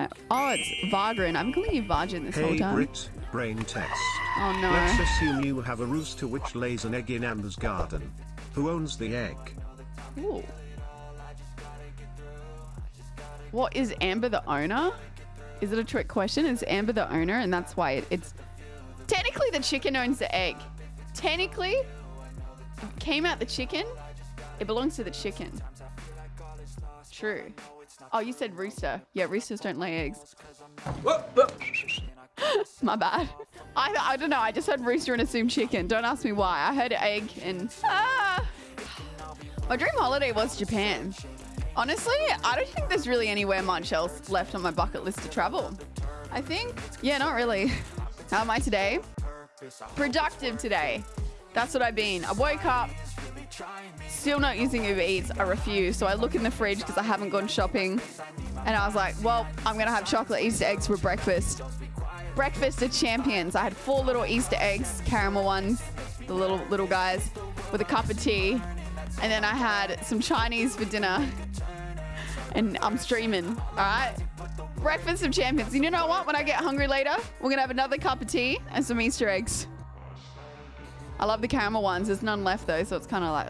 right. Oh, it's Vargrin. I'm calling you Vargin this whole Hey time. Brit, brain test. Oh no. Let's assume you have a rooster which lays an egg in Amber's garden. Who owns the egg? Ooh. What is Amber the owner? Is it a trick question? Is Amber the owner, and that's why it, it's technically the chicken owns the egg. Technically, came out the chicken. It belongs to the chicken. True. Oh, you said rooster. Yeah, roosters don't lay eggs. My bad. I, I don't know. I just heard rooster and assumed chicken. Don't ask me why. I heard egg and ah. My dream holiday was Japan. Honestly, I don't think there's really anywhere much else left on my bucket list to travel. I think, yeah, not really. How am I today? Productive today. That's what I've been. I woke up, still not using Uber Eats. I refuse. So I look in the fridge because I haven't gone shopping. And I was like, well, I'm going to have chocolate Easter eggs for breakfast. Breakfast of champions. I had four little Easter eggs, caramel ones, the little little guys, with a cup of tea. And then I had some Chinese for dinner. And I'm streaming. All right. Breakfast of champions. You know what? When I get hungry later, we're going to have another cup of tea and some Easter eggs. I love the caramel ones. There's none left though, so it's kind of like.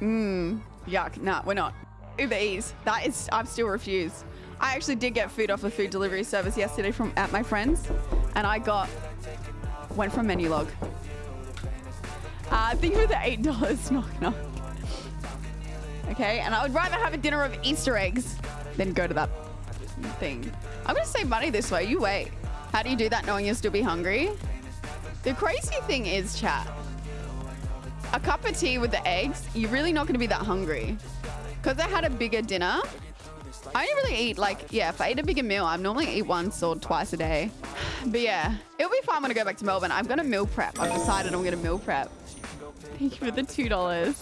Mmm. Yuck. Nah, we're not. Uber Eats. That is, I've still refused. I actually did get food off a food delivery service yesterday from at my friends, and I got went from Menulog. Uh, thank you for the eight dollars. Knock knock. Okay, and I would rather have a dinner of Easter eggs than go to that thing. I'm gonna save money this way. You wait. How do you do that knowing you'll still be hungry? The crazy thing is, chat. A cup of tea with the eggs, you're really not gonna be that hungry. Because I had a bigger dinner, I only really eat like, yeah, if I eat a bigger meal, I normally eat once or twice a day. But yeah, it'll be fun when I go back to Melbourne. I'm gonna meal prep. I've decided I'm gonna meal prep. Thank you for the $2.